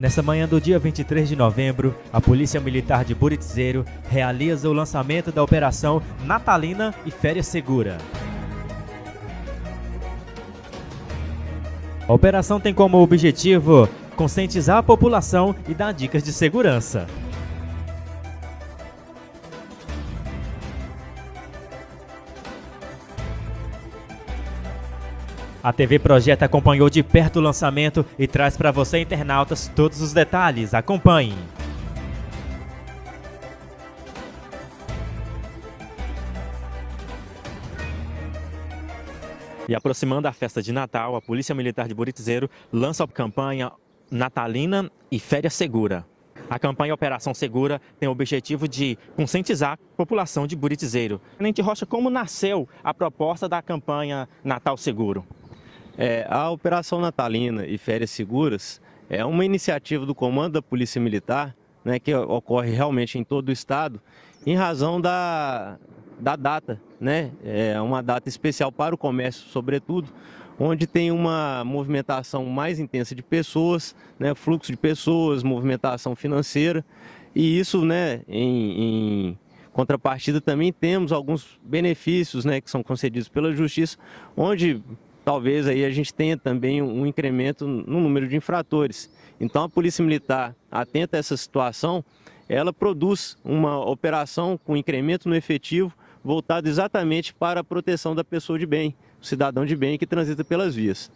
Nessa manhã do dia 23 de novembro, a Polícia Militar de Buritzeiro realiza o lançamento da Operação Natalina e Férias Segura. A operação tem como objetivo conscientizar a população e dar dicas de segurança. A TV Projeto acompanhou de perto o lançamento e traz para você, internautas, todos os detalhes. Acompanhe! E aproximando a festa de Natal, a Polícia Militar de Buritzeiro lança a campanha Natalina e Férias Segura. A campanha Operação Segura tem o objetivo de conscientizar a população de Buritzeiro. Tenente Rocha, como nasceu a proposta da campanha Natal Seguro? É, a Operação Natalina e Férias Seguras é uma iniciativa do Comando da Polícia Militar, né, que ocorre realmente em todo o estado, em razão da, da data, né? É uma data especial para o comércio, sobretudo, onde tem uma movimentação mais intensa de pessoas, né, fluxo de pessoas, movimentação financeira, e isso, né, em, em contrapartida também temos alguns benefícios, né, que são concedidos pela Justiça, onde talvez aí a gente tenha também um incremento no número de infratores. Então a Polícia Militar, atenta a essa situação, ela produz uma operação com incremento no efetivo voltado exatamente para a proteção da pessoa de bem, o cidadão de bem que transita pelas vias.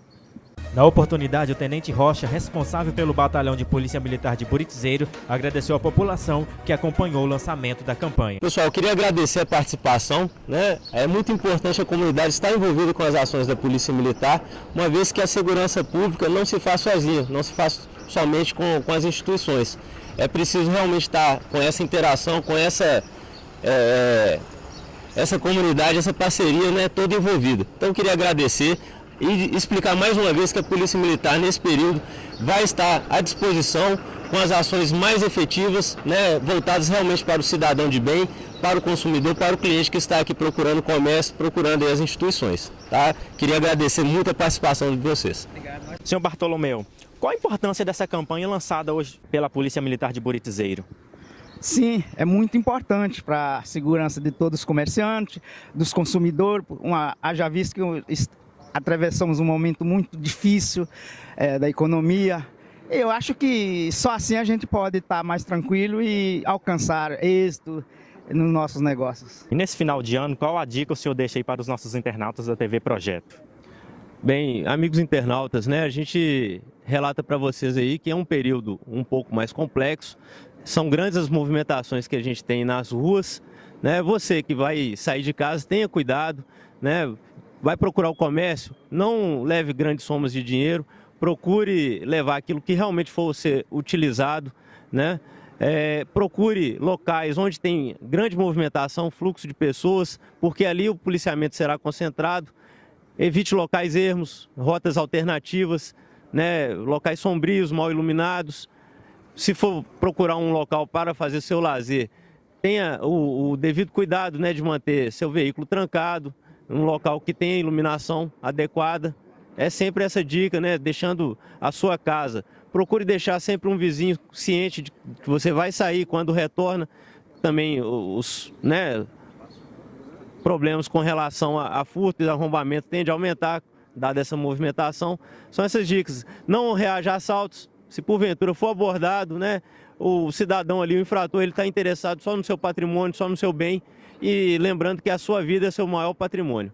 Na oportunidade, o Tenente Rocha, responsável pelo Batalhão de Polícia Militar de Buritzeiro, agradeceu à população que acompanhou o lançamento da campanha. Pessoal, eu queria agradecer a participação. Né? É muito importante a comunidade estar envolvida com as ações da Polícia Militar, uma vez que a segurança pública não se faz sozinha, não se faz somente com, com as instituições. É preciso realmente estar com essa interação, com essa... É, é essa comunidade, essa parceria né, toda envolvida. Então eu queria agradecer e explicar mais uma vez que a Polícia Militar, nesse período, vai estar à disposição com as ações mais efetivas, né, voltadas realmente para o cidadão de bem, para o consumidor, para o cliente que está aqui procurando comércio, procurando as instituições. Tá? Queria agradecer muito a participação de vocês. Obrigado. Senhor Bartolomeu, qual a importância dessa campanha lançada hoje pela Polícia Militar de Buritizeiro? Sim, é muito importante para a segurança de todos os comerciantes, dos consumidores, uma, haja visto que atravessamos um momento muito difícil é, da economia. Eu acho que só assim a gente pode estar mais tranquilo e alcançar êxito nos nossos negócios. E nesse final de ano, qual a dica o senhor deixa aí para os nossos internautas da TV Projeto? Bem, amigos internautas, né, a gente relata para vocês aí que é um período um pouco mais complexo, são grandes as movimentações que a gente tem nas ruas, né, você que vai sair de casa, tenha cuidado, né, vai procurar o comércio, não leve grandes somas de dinheiro, procure levar aquilo que realmente for ser utilizado, né? É, procure locais onde tem grande movimentação, fluxo de pessoas, porque ali o policiamento será concentrado. Evite locais ermos, rotas alternativas, né, locais sombrios, mal iluminados. Se for procurar um local para fazer seu lazer, tenha o, o devido cuidado né, de manter seu veículo trancado, um local que tenha iluminação adequada. É sempre essa dica, né? Deixando a sua casa. Procure deixar sempre um vizinho ciente de que você vai sair quando retorna. Também os né, problemas com relação a, a furto e arrombamento tendem a aumentar, dada essa movimentação. São essas dicas. Não reaja a assaltos. Se porventura for abordado, né, o cidadão ali, o infrator, ele está interessado só no seu patrimônio, só no seu bem, e lembrando que a sua vida é seu maior patrimônio.